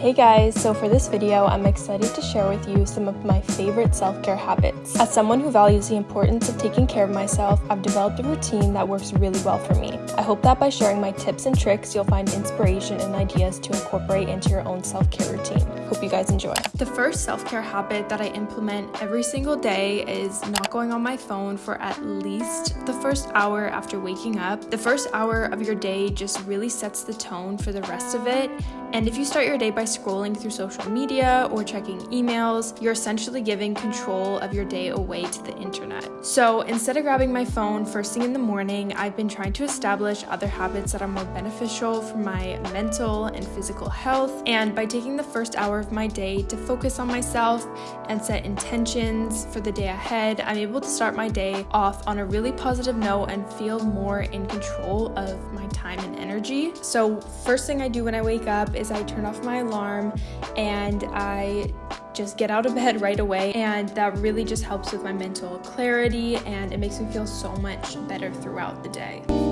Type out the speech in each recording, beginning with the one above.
Hey guys, so for this video, I'm excited to share with you some of my favorite self-care habits. As someone who values the importance of taking care of myself, I've developed a routine that works really well for me. I hope that by sharing my tips and tricks, you'll find inspiration and ideas to incorporate into your own self-care routine. Hope you guys enjoy. The first self-care habit that I implement every single day is not going on my phone for at least the first hour after waking up. The first hour of your day just really sets the tone for the rest of it. And if you start your day by scrolling through social media or checking emails, you're essentially giving control of your day away to the internet. So instead of grabbing my phone first thing in the morning, I've been trying to establish other habits that are more beneficial for my mental and physical health. And by taking the first hour of my day to focus on myself and set intentions for the day ahead, I'm able to start my day off on a really positive note and feel more in control of my time and energy. So first thing I do when I wake up is I turn off my alarm alarm and I just get out of bed right away and that really just helps with my mental clarity and it makes me feel so much better throughout the day.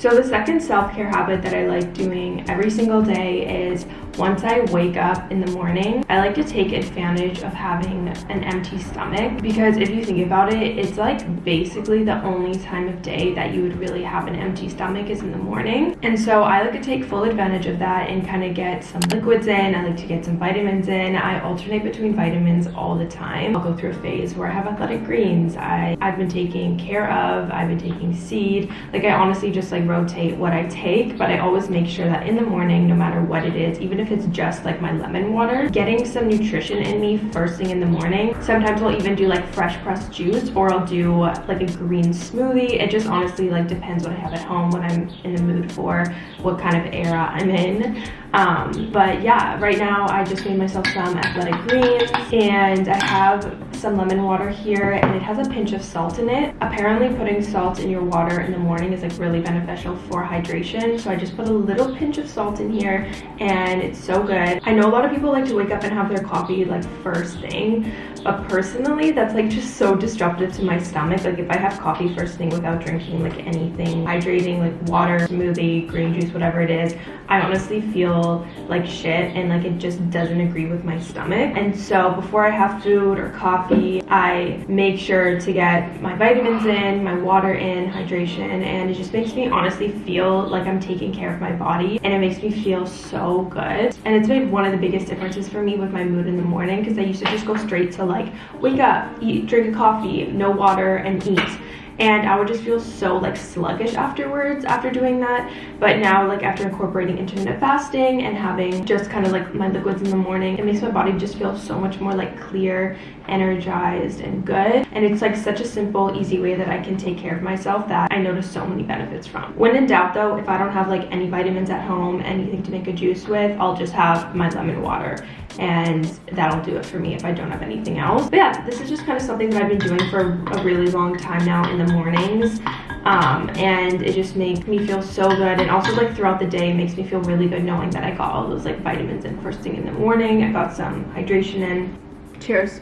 So the second self-care habit that I like doing every single day is once I wake up in the morning, I like to take advantage of having an empty stomach because if you think about it, it's like basically the only time of day that you would really have an empty stomach is in the morning. And so I like to take full advantage of that and kind of get some liquids in. I like to get some vitamins in. I alternate between vitamins all the time. I'll go through a phase where I have athletic greens. I, I've been taking care of, I've been taking seed. Like I honestly just like rotate what I take, but I always make sure that in the morning, no matter what it is, even if it's just like my lemon water, getting some nutrition in me first thing in the morning. Sometimes I'll even do like fresh pressed juice or I'll do like a green smoothie. It just honestly like depends what I have at home, what I'm in the mood for, what kind of era I'm in. Um, but yeah, right now I just made myself some athletic greens and I have some lemon water here and it has a pinch of salt in it. Apparently putting salt in your water in the morning is like really beneficial for hydration. So I just put a little pinch of salt in here and it's so good. I know a lot of people like to wake up and have their coffee like first thing, but personally that's like just so disruptive to my stomach. Like if I have coffee first thing without drinking like anything hydrating like water, smoothie, green juice, whatever it is, I honestly feel like shit and like it just doesn't agree with my stomach. And so before I have food or coffee, I make sure to get my vitamins in, my water in, hydration, and it just makes me honestly feel like I'm taking care of my body and it makes me feel so good. And it's made one of the biggest differences for me with my mood in the morning because I used to just go straight to like wake up, eat, drink a coffee, no water, and eat and I would just feel so like sluggish afterwards after doing that. But now like after incorporating intermittent fasting and having just kind of like my liquids in the morning, it makes my body just feel so much more like clear, energized, and good. And it's like such a simple, easy way that I can take care of myself that I notice so many benefits from. When in doubt though, if I don't have like any vitamins at home, anything to make a juice with, I'll just have my lemon water and that'll do it for me if I don't have anything else. But yeah, this is just kind of something that I've been doing for a really long time now in the mornings. Um, and it just makes me feel so good and also like throughout the day makes me feel really good knowing that I got all those like vitamins in first thing in the morning. I got some hydration in. Cheers.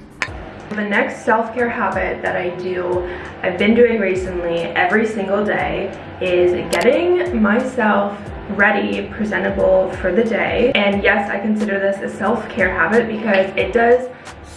The next self-care habit that I do, I've been doing recently every single day is getting myself ready, presentable for the day. And yes, I consider this a self-care habit because it does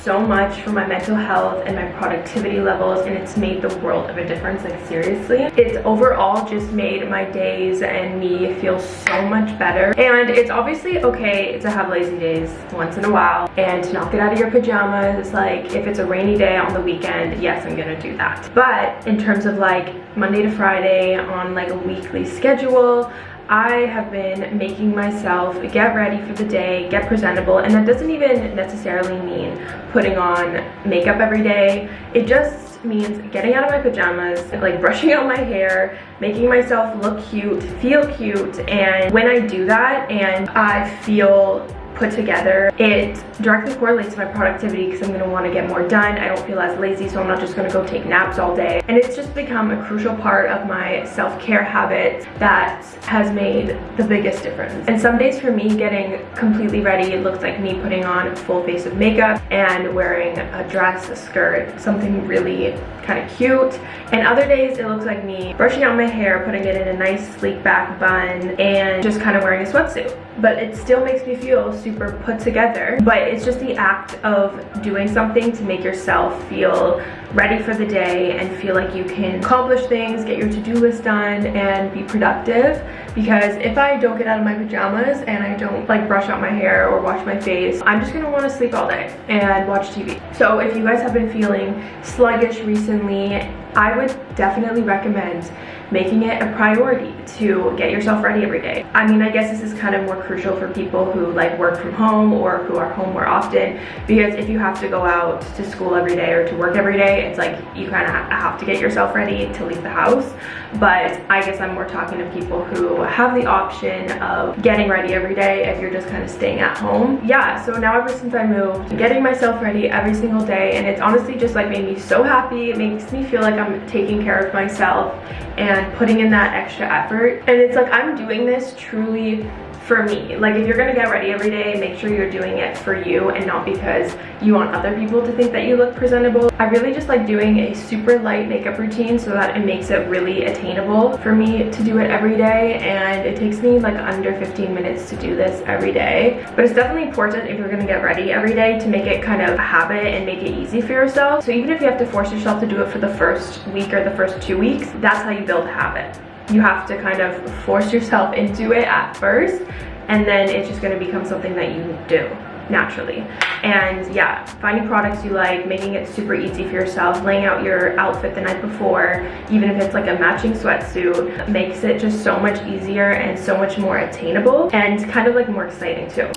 so much for my mental health and my productivity levels and it's made the world of a difference like seriously. It's overall just made my days and me feel so much better. And it's obviously okay to have lazy days once in a while and to not get out of your pajamas. Like if it's a rainy day on the weekend yes i'm gonna do that. But in terms of like monday to friday on like a weekly schedule I have been making myself get ready for the day, get presentable, and that doesn't even necessarily mean putting on makeup every day. It just means getting out of my pajamas, like brushing out my hair, making myself look cute, feel cute, and when I do that and I feel put together. It directly correlates to my productivity because I'm gonna wanna get more done. I don't feel as lazy, so I'm not just gonna go take naps all day. And it's just become a crucial part of my self-care habit that has made the biggest difference. And some days for me, getting completely ready, looks like me putting on a full face of makeup and wearing a dress, a skirt, something really kind of cute. And other days, it looks like me brushing out my hair, putting it in a nice sleek back bun, and just kind of wearing a sweatsuit. But it still makes me feel super put together. But it's just the act of doing something to make yourself feel ready for the day and feel like you can accomplish things, get your to-do list done, and be productive. Because if I don't get out of my pajamas and I don't like brush out my hair or wash my face, I'm just gonna wanna sleep all day and watch TV. So if you guys have been feeling sluggish recently, I would definitely recommend making it a priority to get yourself ready every day. I mean, I guess this is kind of more crucial for people who like work from home or who are home more often because if you have to go out to school every day or to work every day, it's like you kind of have to get yourself ready to leave the house. But I guess I'm more talking to people who have the option of getting ready every day if you're just kind of staying at home. Yeah, so now ever since I moved, getting myself ready every single day and it's honestly just like made me so happy. It makes me feel like I'm taking care of myself and putting in that extra effort. And it's like I'm doing this truly for me. Like if you're gonna get ready every day, make sure you're doing it for you and not because you want other people to think that you look presentable. I really just like doing a super light makeup routine so that it makes it really attainable for me to do it every day and it takes me like under 15 minutes to do this every day. But it's definitely important if you're gonna get ready every day to make it kind of a habit and make it easy for yourself. So even if you have to force yourself to do it for the first week or the first two weeks, that's how you build habit you have to kind of force yourself into it at first and then it's just going to become something that you do naturally. And yeah finding products you like making it super easy for yourself laying out your outfit the night before even if it's like a matching sweatsuit makes it just so much easier and so much more attainable and kind of like more exciting too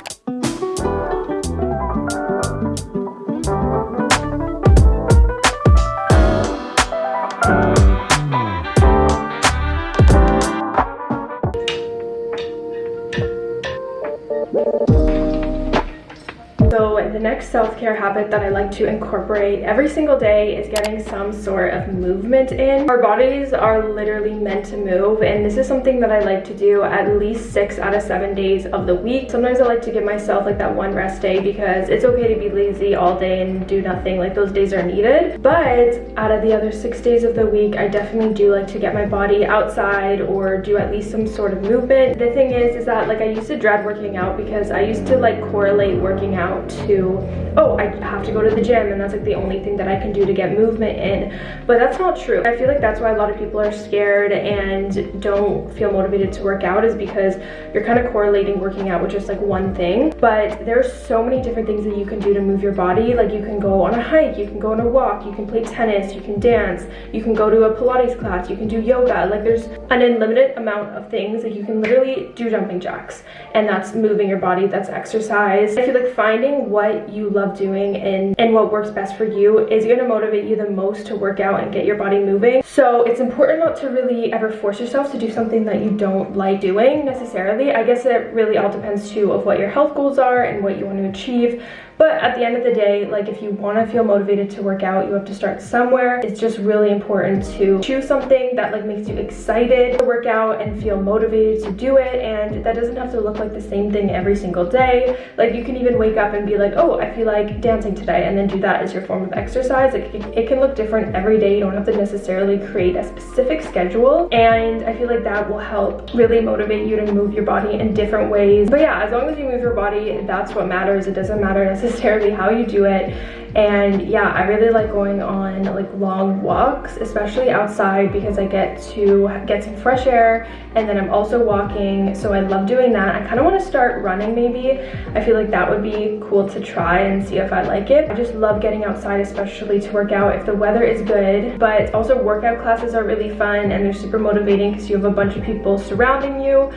next self-care habit that I like to incorporate every single day is getting some sort of movement in. Our bodies are literally meant to move and this is something that I like to do at least six out of seven days of the week. Sometimes I like to give myself like that one rest day because it's okay to be lazy all day and do nothing. Like those days are needed. But out of the other six days of the week, I definitely do like to get my body outside or do at least some sort of movement. The thing is, is that like I used to dread working out because I used to like correlate working out to oh, I have to go to the gym and that's like the only thing that I can do to get movement in. But that's not true. I feel like that's why a lot of people are scared and don't feel motivated to work out is because you're kind of correlating working out with just like one thing. But there's so many different things that you can do to move your body. Like you can go on a hike, you can go on a walk, you can play tennis, you can dance, you can go to a Pilates class, you can do yoga. Like there's an unlimited amount of things. Like you can literally do jumping jacks and that's moving your body, that's exercise. I feel like finding what you love doing and, and what works best for you is going to motivate you the most to work out and get your body moving. So it's important not to really ever force yourself to do something that you don't like doing necessarily. I guess it really all depends too of what your health goals are and what you want to achieve. But at the end of the day, like if you want to feel motivated to work out, you have to start somewhere. It's just really important to choose something that like makes you excited to work out and feel motivated to do it. And that doesn't have to look like the same thing every single day. Like you can even wake up and be like, oh, I feel like dancing today and then do that as your form of exercise. Like it can look different every day. You don't have to necessarily create a specific schedule. And I feel like that will help really motivate you to move your body in different ways. But yeah, as long as you move your body, that's what matters. It doesn't matter necessarily necessarily how you do it. And yeah i really like going on like long walks especially outside because i get to get some fresh air and then i'm also walking so i love doing that. I kind of want to start running maybe. I feel like that would be cool to try and see if i like it. I just love getting outside especially to work out if the weather is good but also workout classes are really fun and they're super motivating because you have a bunch of people surrounding you.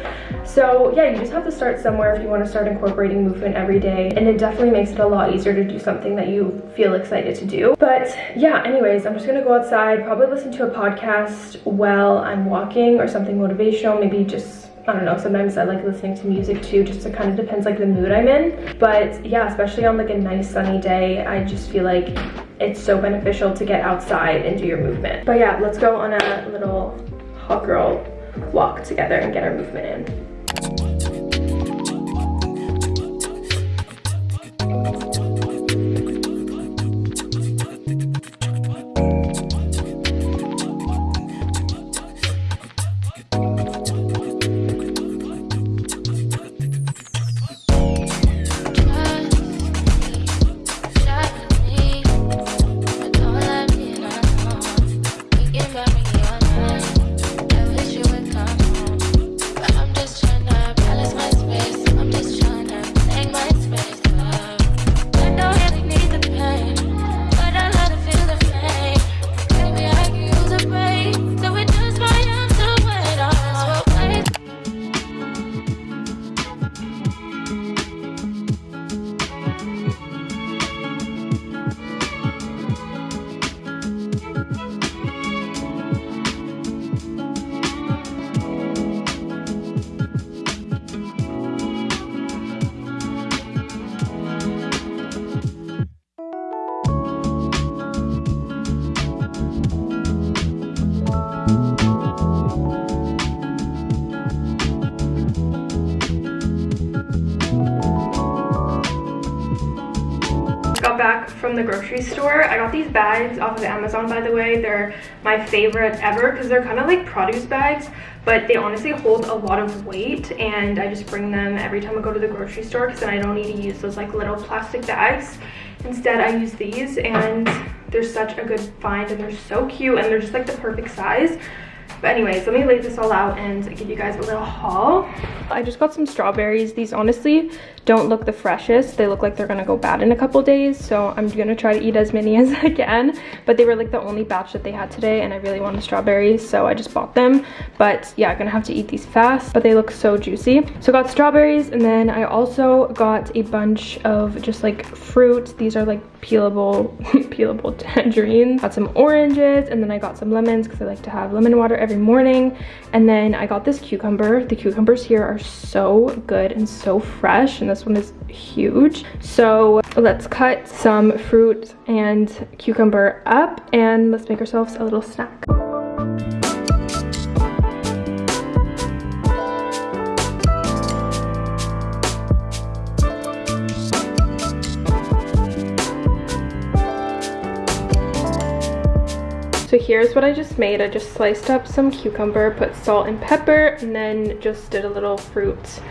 So yeah you just have to start somewhere if you want to start incorporating movement every day. And it definitely makes it a lot easier to do something that you feel excited to do. But yeah, anyways, I'm just gonna go outside, probably listen to a podcast while I'm walking or something motivational, maybe just I don't know, sometimes I like listening to music too, just it kind of depends like the mood I'm in. But yeah, especially on like a nice sunny day, I just feel like it's so beneficial to get outside and do your movement. But yeah, let's go on a little hot girl walk together and get our movement in. Back from the grocery store. I got these bags off of Amazon, by the way. They're my favorite ever because they're kind of like produce bags, but they honestly hold a lot of weight and I just bring them every time I go to the grocery store because then I don't need to use those like little plastic bags. Instead, I use these and they're such a good find and they're so cute and they're just like the perfect size. But anyways, let me lay this all out and give you guys a little haul. I just got some strawberries. These honestly don't look the freshest. They look like they're gonna go bad in a couple days. So I'm gonna try to eat as many as I can. But they were like the only batch that they had today and I really wanted strawberries. So I just bought them. But yeah, I'm gonna have to eat these fast. But they look so juicy. So got strawberries and then I also got a bunch of just like fruit. These are like peelable, peelable tangerines. Got some oranges and then I got some lemons because I like to have lemon water every morning. And then I got this cucumber. The cucumbers here are so good and so fresh and one is huge. So let's cut some fruit and cucumber up and let's make ourselves a little snack. So here's what I just made. I just sliced up some cucumber, put salt and pepper, and then just did a little fruit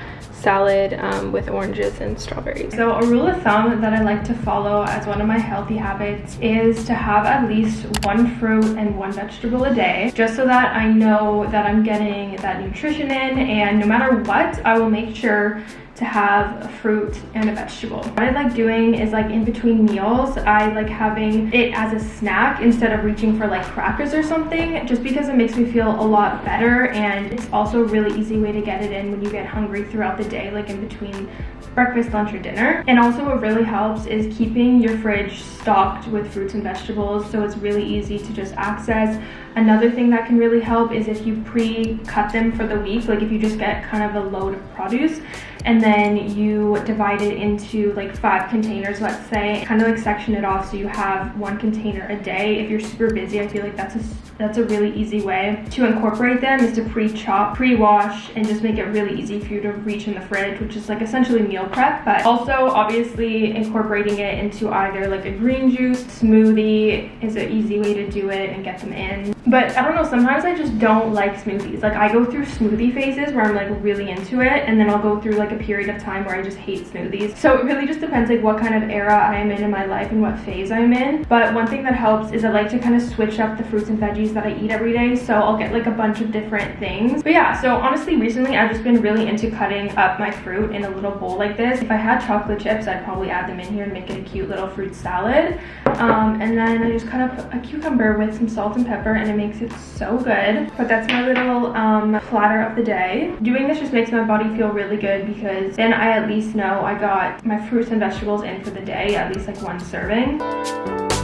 salad um, with oranges and strawberries. So a rule of thumb that I like to follow as one of my healthy habits is to have at least one fruit and one vegetable a day, just so that I know that I'm getting that nutrition in and no matter what, I will make sure to have a fruit and a vegetable. What I like doing is like in between meals, I like having it as a snack instead of reaching for like crackers or something, just because it makes me feel a lot better and it's also a really easy way to get it in when you get hungry throughout the day, like in between breakfast, lunch, or dinner. And also what really helps is keeping your fridge stocked with fruits and vegetables so it's really easy to just access. Another thing that can really help is if you pre-cut them for the week, like if you just get kind of a load of produce and then you divide it into like five containers, let's say, kind of like section it off so you have one container a day. If you're super busy, I feel like that's a, that's a really easy way to incorporate them is to pre-chop, pre-wash, and just make it really easy for you to reach in the fridge, which is like essentially meal prep, but also obviously incorporating it into either like a green juice, smoothie is an easy way to do it and get them in. But I don't know, sometimes I just don't like smoothies. Like I go through smoothie phases where I'm like really into it and then I'll go through like a period of time where I just hate smoothies. So it really just depends like what kind of era I am in in my life and what phase I'm in. But one thing that helps is I like to kind of switch up the fruits and veggies that I eat every day. So I'll get like a bunch of different things. But yeah, so honestly recently I've just been really into cutting up my fruit in a little bowl like this. If I had chocolate chips, I'd probably add them in here and make it a cute little fruit salad. Um, and then I just cut up a cucumber with some salt and pepper and makes it so good. But that's my little um, platter of the day. Doing this just makes my body feel really good because then I at least know I got my fruits and vegetables in for the day, at least like one serving.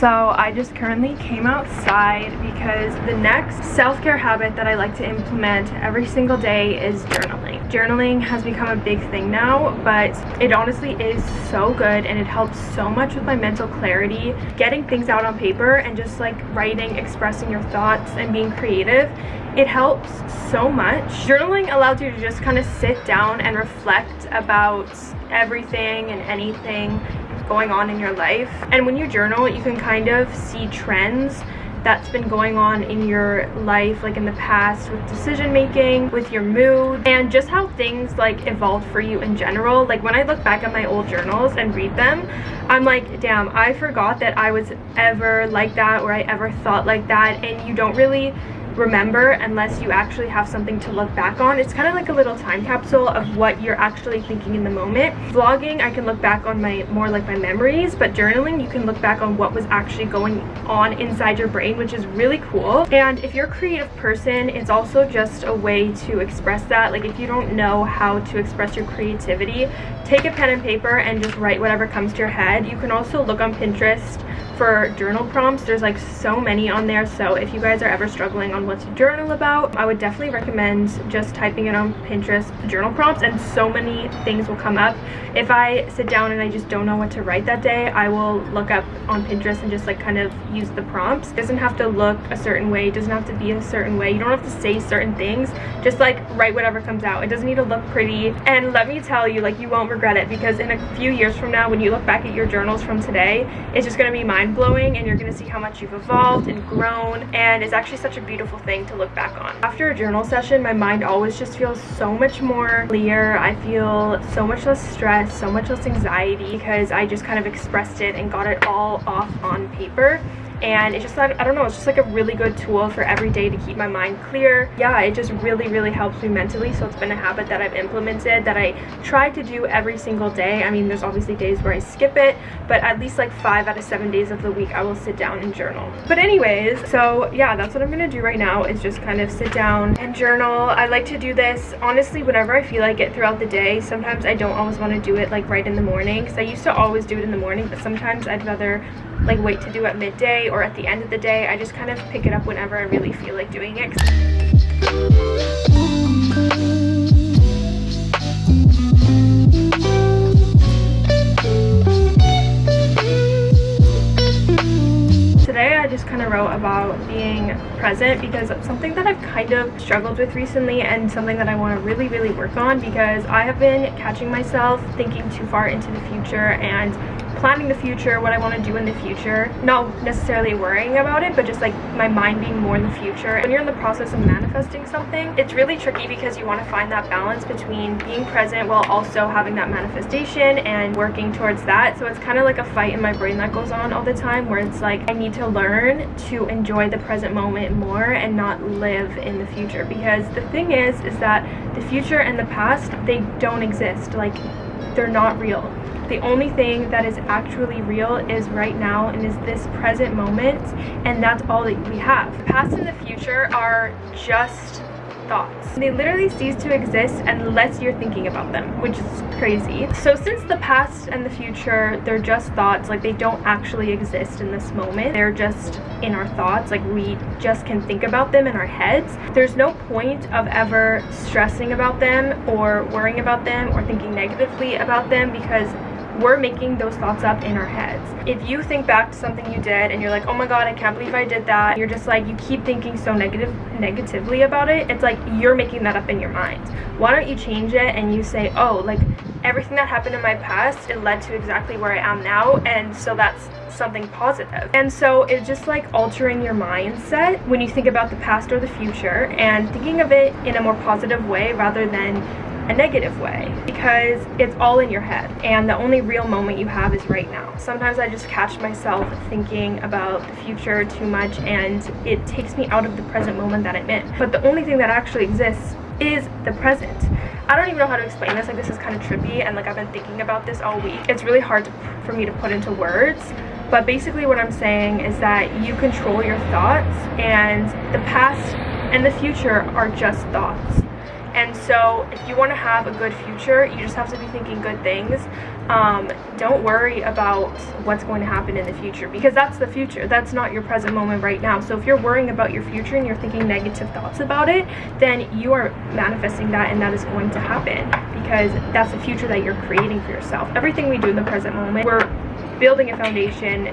So I just currently came outside because the next self-care habit that I like to implement every single day is journaling. Journaling has become a big thing now, but it honestly is so good and it helps so much with my mental clarity. Getting things out on paper and just like writing, expressing your thoughts and being creative it helps so much. Journaling allows you to just kind of sit down and reflect about everything and anything going on in your life. And when you journal, you can kind of see trends that's been going on in your life like in the past with decision making with your mood and just how things like evolved for you in general like when i look back at my old journals and read them i'm like damn i forgot that i was ever like that or i ever thought like that and you don't really remember unless you actually have something to look back on. It's kind of like a little time capsule of what you're actually thinking in the moment. Vlogging, I can look back on my more like my memories, but journaling, you can look back on what was actually going on inside your brain, which is really cool. And if you're a creative person, it's also just a way to express that. Like if you don't know how to express your creativity, take a pen and paper and just write whatever comes to your head. You can also look on Pinterest for journal prompts there's like so many on there so if you guys are ever struggling on what to journal about i would definitely recommend just typing it on pinterest journal prompts and so many things will come up. If i sit down and i just don't know what to write that day i will look up on pinterest and just like kind of use the prompts. It doesn't have to look a certain way it doesn't have to be a certain way you don't have to say certain things just like write whatever comes out. It doesn't need to look pretty. And let me tell you like you won't regret it because in a few years from now when you look back at your journals from today it's just going to be mind mind-blowing and you're to see how much you've evolved and grown and it's actually such a beautiful thing to look back on. After a journal session, my mind always just feels so much more clear. I feel so much less stress, so much less anxiety because I just kind of expressed it and got it all off on paper and it's just like i don't know it's just like a really good tool for every day to keep my mind clear. Yeah it just really really helps me mentally so it's been a habit that i've implemented that i try to do every single day. I mean there's obviously days where i skip it but at least like five out of seven days of the week i will sit down and journal. But anyways so yeah that's what i'm gonna do right now is just kind of sit down and journal. I like to do this honestly whenever i feel like it throughout the day. Sometimes i don't always want to do it like right in the morning because i used to always do it in the morning but sometimes i'd rather like wait to do at midday or at the end of the day. I just kind of pick it up whenever I really feel like doing it. Today I just kind of wrote about being present because it's something that I've kind of struggled with recently and something that I want to really really work on because I have been catching myself thinking too far into the future and planning the future, what I want to do in the future, not necessarily worrying about it, but just like my mind being more in the future. When you're in the process of manifesting something, it's really tricky because you want to find that balance between being present while also having that manifestation and working towards that. So it's kind of like a fight in my brain that goes on all the time where it's like I need to learn to enjoy the present moment more and not live in the future because the thing is is that the future and the past they don't exist like they're not real the only thing that is actually real is right now and is this present moment and that's all that we have. The past and the future are just thoughts. They literally cease to exist unless you're thinking about them, which is crazy. So since the past and the future, they're just thoughts, like they don't actually exist in this moment. They're just in our thoughts, like we just can think about them in our heads. There's no point of ever stressing about them or worrying about them or thinking negatively about them because we're making those thoughts up in our heads. If you think back to something you did and you're like, oh my god, I can't believe I did that, you're just like, you keep thinking so negative, negatively about it, it's like you're making that up in your mind. Why don't you change it and you say, oh, like everything that happened in my past, it led to exactly where I am now, and so that's something positive. And so it's just like altering your mindset when you think about the past or the future and thinking of it in a more positive way rather than a negative way because it's all in your head and the only real moment you have is right now. Sometimes I just catch myself thinking about the future too much and it takes me out of the present moment that I'm in. But the only thing that actually exists is the present. I don't even know how to explain this, like this is kind of trippy and like I've been thinking about this all week. It's really hard to, for me to put into words, but basically what I'm saying is that you control your thoughts and the past and the future are just thoughts And so, if you want to have a good future, you just have to be thinking good things. Um, don't worry about what's going to happen in the future because that's the future. That's not your present moment right now. So, if you're worrying about your future and you're thinking negative thoughts about it, then you are manifesting that and that is going to happen because that's the future that you're creating for yourself. Everything we do in the present moment, we're building a foundation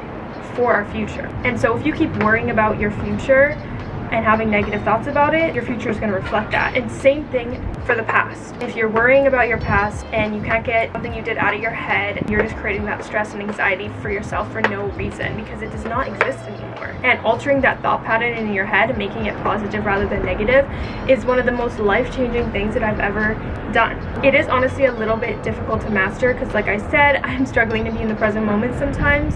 for our future. And so, if you keep worrying about your future, and having negative thoughts about it, your future is going to reflect that. And same thing for the past. If you're worrying about your past and you can't get something you did out of your head, you're just creating that stress and anxiety for yourself for no reason because it does not exist anymore. And altering that thought pattern in your head and making it positive rather than negative is one of the most life-changing things that I've ever done. It is honestly a little bit difficult to master because like I said, I'm struggling to be in the present moment sometimes,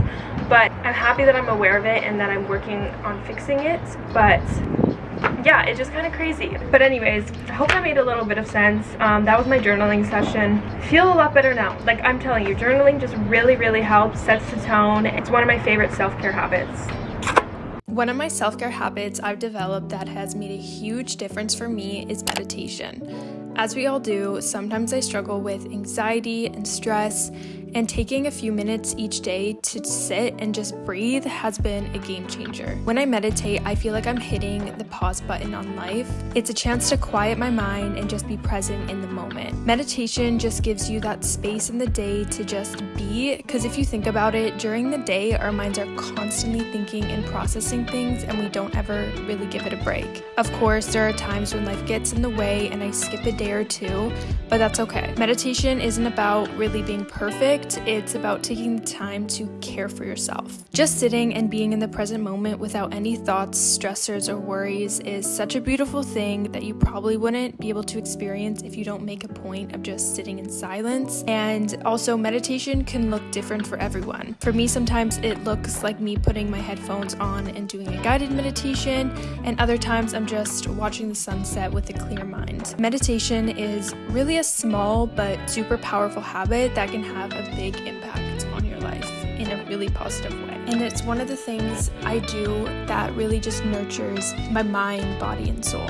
but I'm happy that I'm aware of it and that I'm working on fixing it. But yeah, it's just kind of crazy. But anyways, I hope that made a little bit of sense. Um, that was my journaling session. Feel a lot better now. Like I'm telling you, journaling just really, really helps, sets the tone. It's one of my favorite self-care habits. One of my self care habits I've developed that has made a huge difference for me is meditation. As we all do, sometimes I struggle with anxiety and stress, and taking a few minutes each day to sit and just breathe has been a game changer. When I meditate, I feel like I'm hitting the pause button on life. It's a chance to quiet my mind and just be present in the moment. Meditation just gives you that space in the day to just be, because if you think about it, during the day, our minds are constantly thinking and processing things, and we don't ever really give it a break. Of course, there are times when life gets in the way and I skip a day or two, but that's okay. Meditation isn't about really being perfect it's about taking the time to care for yourself. Just sitting and being in the present moment without any thoughts, stressors, or worries is such a beautiful thing that you probably wouldn't be able to experience if you don't make a point of just sitting in silence. And also, meditation can look different for everyone. For me, sometimes it looks like me putting my headphones on and doing a guided meditation, and other times I'm just watching the sunset with a clear mind. Meditation is really a small but super powerful habit that can have a big impact on your life in a really positive way. And it's one of the things I do that really just nurtures my mind, body, and soul.